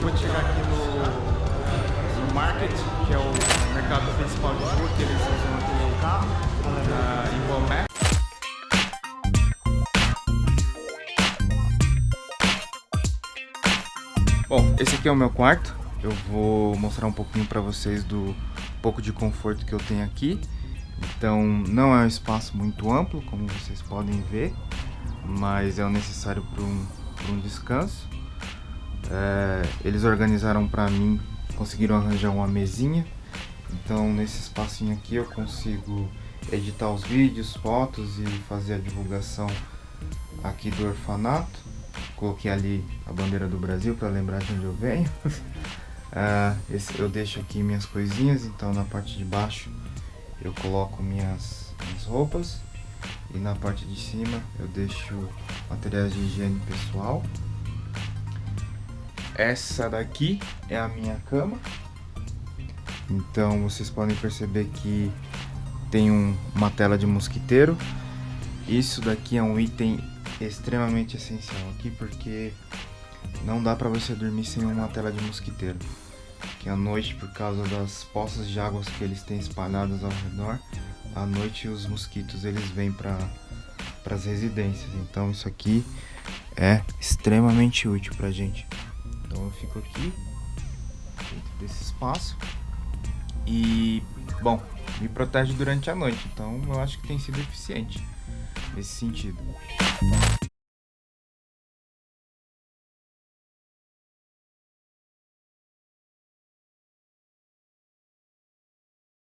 acabou de chegar aqui no, no Market, que é o mercado principal de rua que eles usam aqui no carro, na, em Bomé. Bom, esse aqui é o meu quarto. Eu vou mostrar um pouquinho para vocês do pouco de conforto que eu tenho aqui. Então, não é um espaço muito amplo, como vocês podem ver, mas é o necessário para um, um descanso. É, eles organizaram para mim, conseguiram arranjar uma mesinha. Então, nesse espacinho aqui eu consigo editar os vídeos, fotos e fazer a divulgação aqui do orfanato. Coloquei ali a bandeira do Brasil para lembrar de onde eu venho. uh, esse, eu deixo aqui minhas coisinhas, então na parte de baixo eu coloco minhas, minhas roupas. E na parte de cima eu deixo materiais de higiene pessoal. Essa daqui é a minha cama. Então vocês podem perceber que tem um, uma tela de mosquiteiro. Isso daqui é um item extremamente essencial aqui porque não dá para você dormir sem uma tela de mosquiteiro. Que à noite, por causa das poças de águas que eles têm espalhadas ao redor, à noite os mosquitos eles vêm para as residências. Então isso aqui é extremamente útil pra gente. Eu fico aqui dentro desse espaço e bom, me protege durante a noite. Então eu acho que tem sido eficiente nesse sentido.